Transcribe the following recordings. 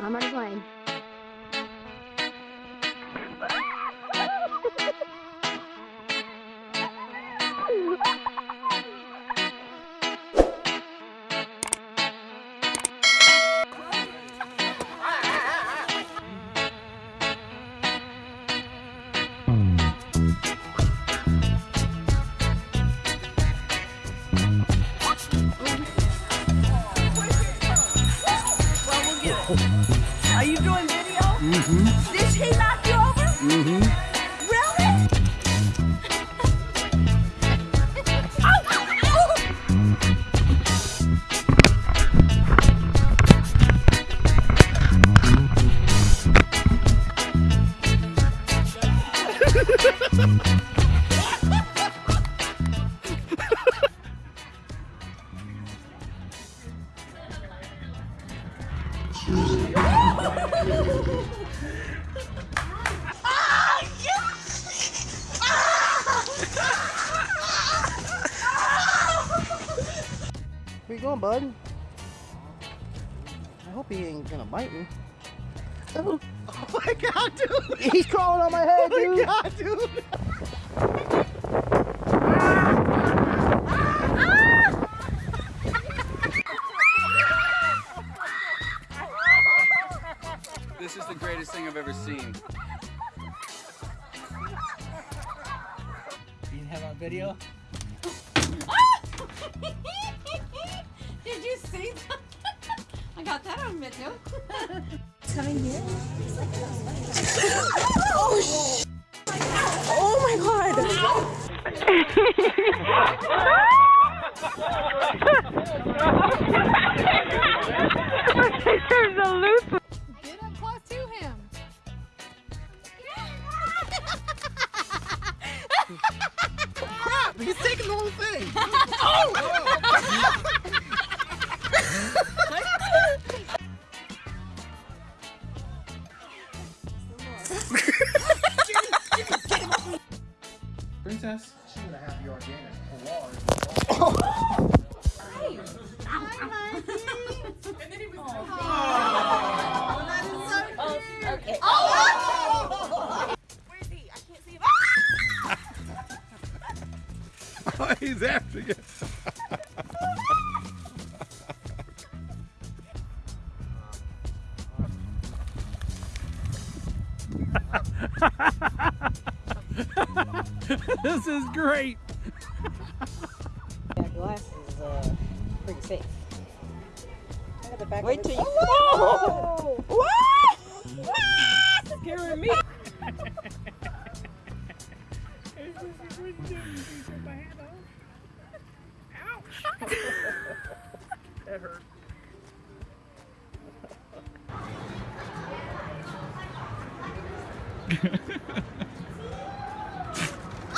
I'm already Where you going, bud? I hope he ain't gonna bite me. Oh, Oh my god, dude! he's crawling on my head, Oh my dude. god, dude! ever seen. You have on video? Did you see that? I got that on video. Coming here? Oh my god! Get Princess. She would have the organic oh, He's after you. this is great. That glass is uh, pretty safe. Wait till you. Oh! What? Scaring me. That hurt. A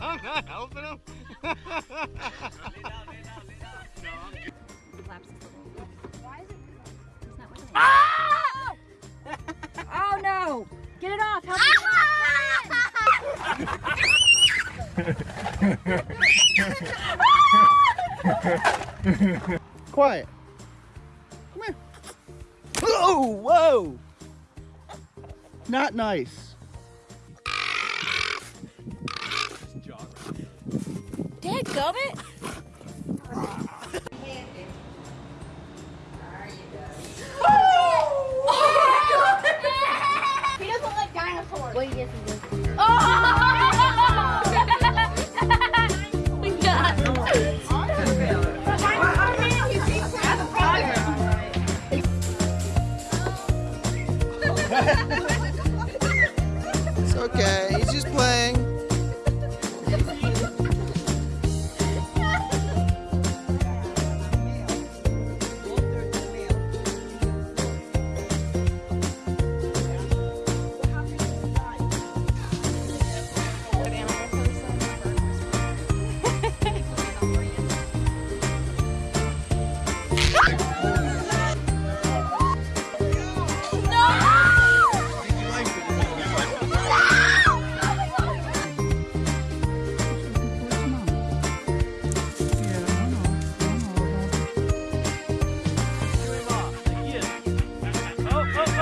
I'm not helping him. Oh no! Get it off! Help Quiet. Come here. Oh, whoa! Not nice. Dad, gummit. He doesn't like dinosaurs. Well, yes, he does.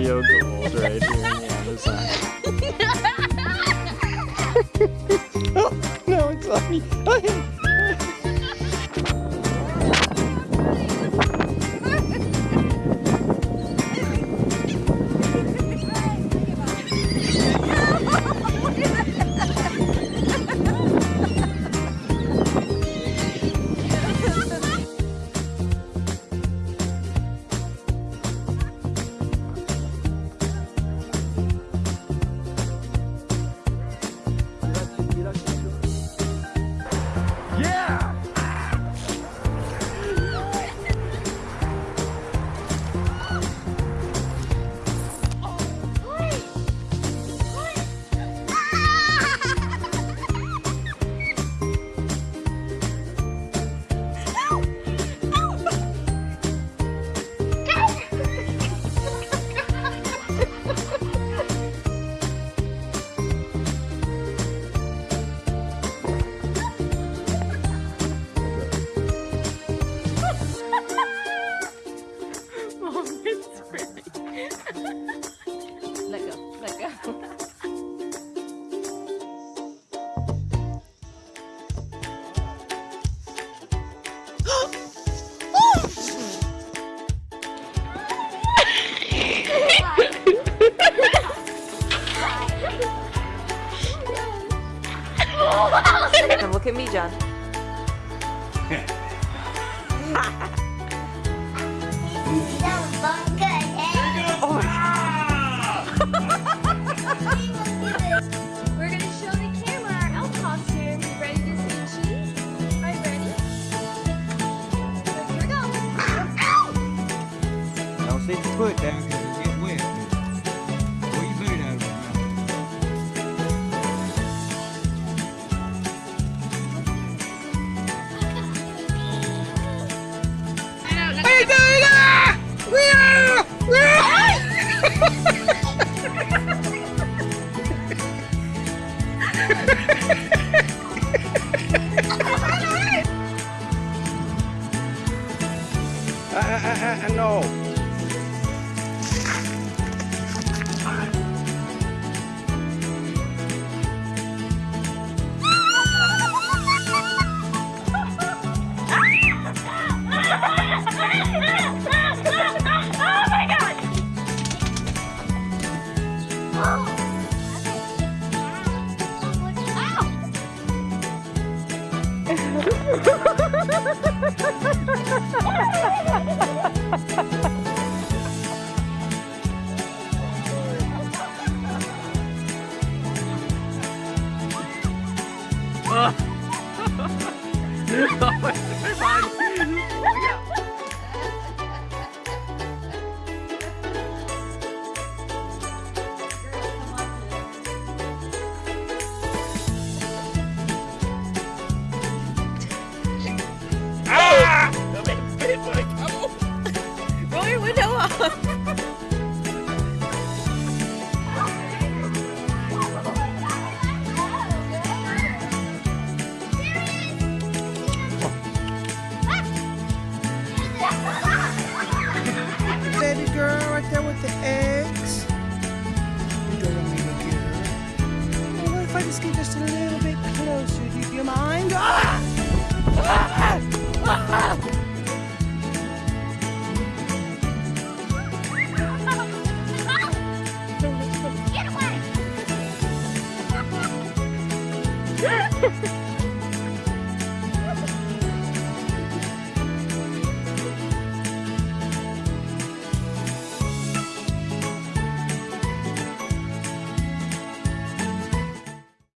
Video gold right here on the other side. Oh, no, it's on me. And look at uh, uh, はい。There with the eggs. You don't want me to get her. Well, what if I just get just a little bit closer? Do you, mind? Ah! Ah! Ah! Get away!